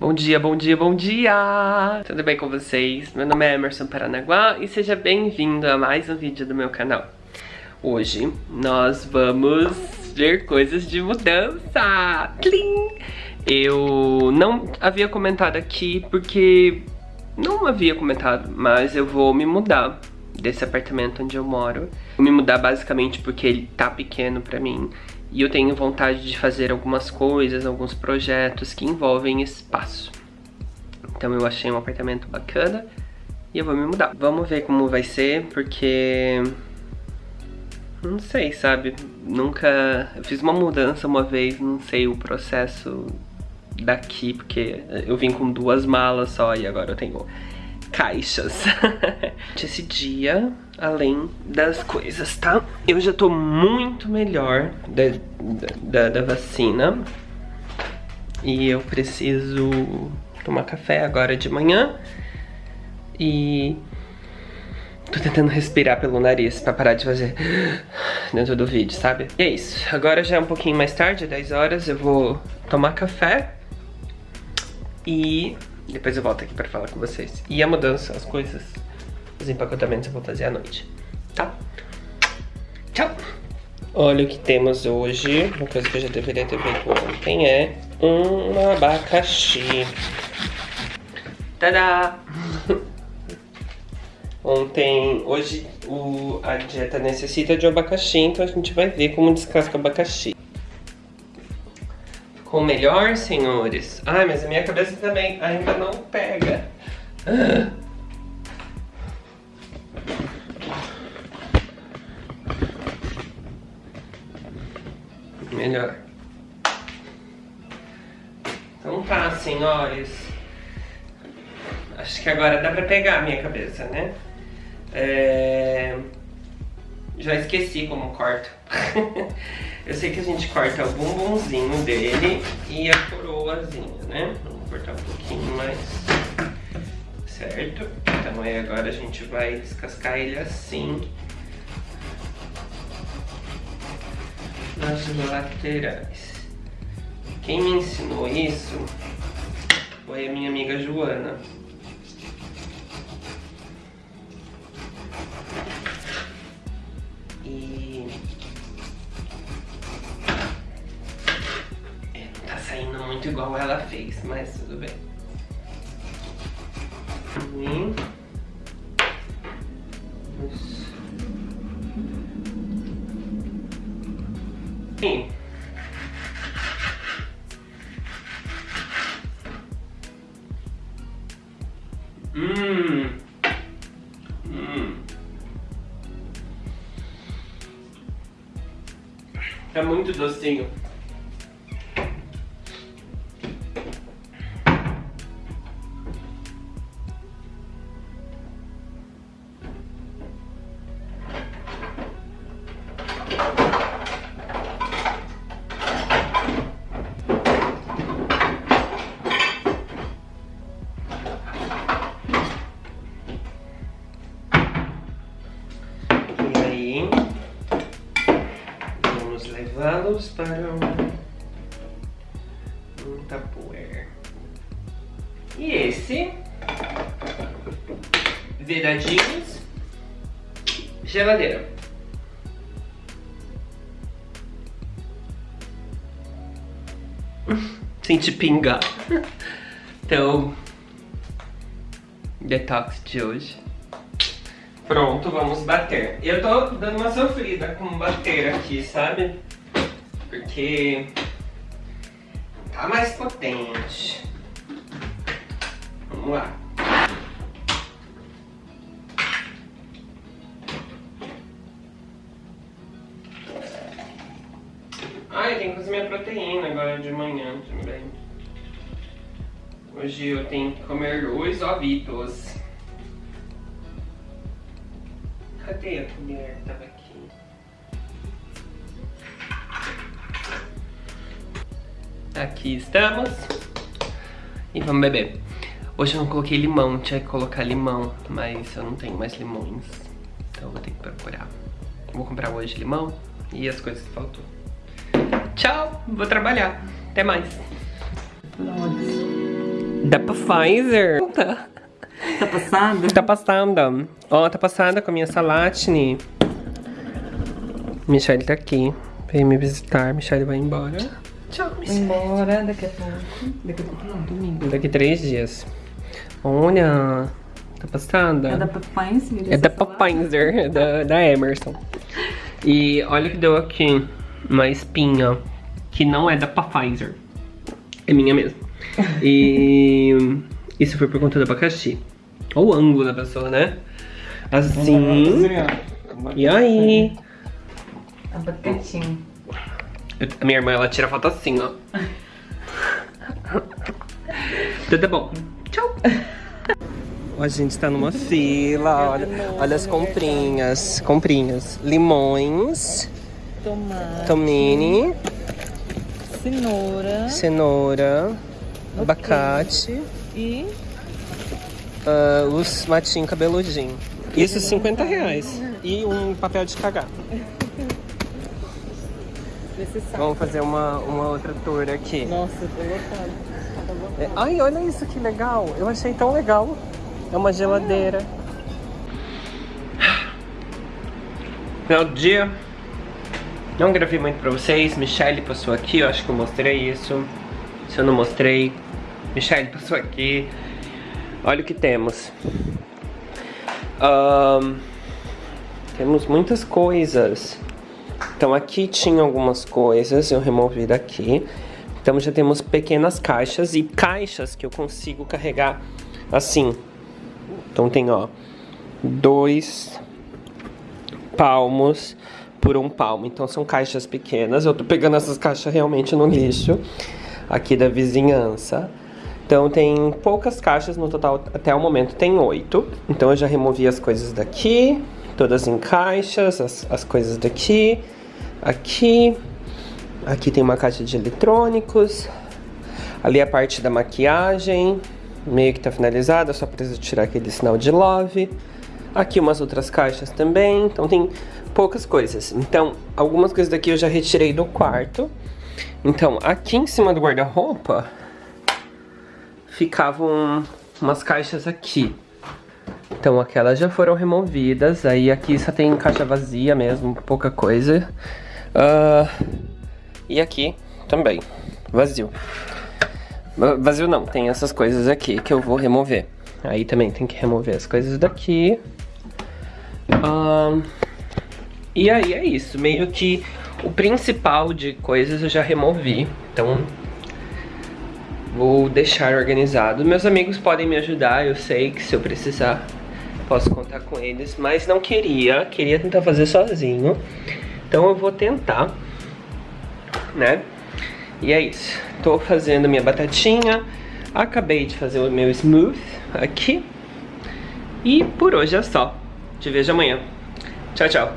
Bom dia, bom dia, bom dia! Tudo bem com vocês? Meu nome é Emerson Paranaguá e seja bem-vindo a mais um vídeo do meu canal. Hoje nós vamos ver coisas de mudança! Eu não havia comentado aqui porque não havia comentado, mas eu vou me mudar desse apartamento onde eu moro. Vou me mudar basicamente porque ele tá pequeno pra mim e eu tenho vontade de fazer algumas coisas, alguns projetos que envolvem espaço. Então eu achei um apartamento bacana e eu vou me mudar. Vamos ver como vai ser, porque... Não sei, sabe? Nunca... Eu fiz uma mudança uma vez, não sei o processo daqui, porque eu vim com duas malas só e agora eu tenho caixas. Esse dia, além das coisas, tá? Eu já tô muito melhor da, da, da vacina. E eu preciso tomar café agora de manhã. E tô tentando respirar pelo nariz pra parar de fazer dentro do vídeo, sabe? E é isso. Agora já é um pouquinho mais tarde, 10 horas, eu vou tomar café. E depois eu volto aqui pra falar com vocês. E a mudança, as coisas, os empacotamentos eu vou fazer à noite, tá? Tchau! Olha o que temos hoje, uma coisa que eu já deveria ter feito ontem é um abacaxi. Tadá! Ontem, hoje o, a dieta necessita de um abacaxi, então a gente vai ver como descasca o abacaxi. Ficou melhor, senhores? Ai, mas a minha cabeça também ainda não pega. Ah. Melhor. Então tá, senhores. Acho que agora dá pra pegar a minha cabeça, né? É... Já esqueci como corta. Eu sei que a gente corta o bumbumzinho dele e a coroazinha, né? Vamos cortar um pouquinho mais. Certo? Então aí agora a gente vai descascar ele assim. Nas laterais. Quem me ensinou isso foi a minha amiga Joana. Muito igual ela fez, mas tudo bem. E... Sim. Hum. Hum. É muito docinho. Levá-los para um, um tapoer. E esse, vedadinhos, geladeira. Senti pingar. Então, detox de hoje. Pronto, vamos bater. Eu tô dando uma sofrida com bater aqui, sabe? Porque tá mais potente. Vamos lá. Ai, tem que fazer minha proteína agora de manhã também. Hoje eu tenho que comer dois ovitos. Cadê a colher? Tava aqui. Aqui estamos. E vamos beber. Hoje eu não coloquei limão, tinha que colocar limão, mas eu não tenho mais limões. Então eu vou ter que procurar. Vou comprar hoje limão e as coisas que faltou. Tchau, vou trabalhar. Até mais. Nossa. Da Pfizer. Tá passada? Tá passada. Ó, tá passada com a minha salatine. Michelle tá aqui. Veio me visitar. Michelle vai embora. Tchau, Michelle. Embora daqui a pouco. Daqui a pouco não, domingo. Daqui três dias. Olha. Tá passada. É da Pfizer? É da Pfizer, é da, da Emerson. E olha o que deu aqui. Uma espinha. Que não é da Pfizer. É minha mesmo. E isso foi por conta do abacaxi. Olha o ângulo da pessoa, né? Assim. E aí? Abacatinho. A minha irmã, ela tira foto assim, ó. Tudo bom. Tchau. A gente tá numa fila, olha, olha as comprinhas. Comprinhas. Limões, Tomate. tomine, Cenoura. cenoura, abacate, E ah, os matinhos cabeludinhos. Isso 50 reais. E um papel de cagar. Vamos fazer uma, uma outra tour aqui. Nossa, eu tô lotado. Lotado. É, Ai, olha isso que legal. Eu achei tão legal. É uma geladeira. Final do dia. Não gravei muito pra vocês. Michelle passou aqui. Eu acho que eu mostrei isso. Se eu não mostrei, Michelle passou aqui. Olha o que temos. Ahn, temos muitas coisas. Então aqui tinha algumas coisas, eu removi daqui. Então já temos pequenas caixas e caixas que eu consigo carregar assim. Então tem ó, dois palmos por um palmo. Então são caixas pequenas. Eu tô pegando essas caixas realmente no lixo aqui da vizinhança. Então tem poucas caixas no total, até o momento tem oito. Então eu já removi as coisas daqui, todas em caixas, as, as coisas daqui, aqui. Aqui tem uma caixa de eletrônicos. Ali a parte da maquiagem, meio que tá finalizada, só preciso tirar aquele sinal de love. Aqui umas outras caixas também, então tem poucas coisas. Então, algumas coisas daqui eu já retirei do quarto. Então, aqui em cima do guarda-roupa ficavam umas caixas aqui. Então, aquelas já foram removidas. Aí aqui só tem caixa vazia mesmo, pouca coisa. Ah, e aqui também, vazio. Va- Vazio não, tem essas coisas aqui que eu vou remover. Aí também tem que remover as coisas daqui. E aí é isso, meio que o principal de coisas eu já removi. Então vou deixar organizado. Meus amigos podem me ajudar, eu sei que se eu precisar posso contar com eles, mas não queria, queria tentar fazer sozinho. Então eu vou tentar, né? E é isso. Tô fazendo minha batatinha. Acabei de fazer o meu smooth aqui. E por hoje é só. Te vejo amanhã. Tchau, tchau.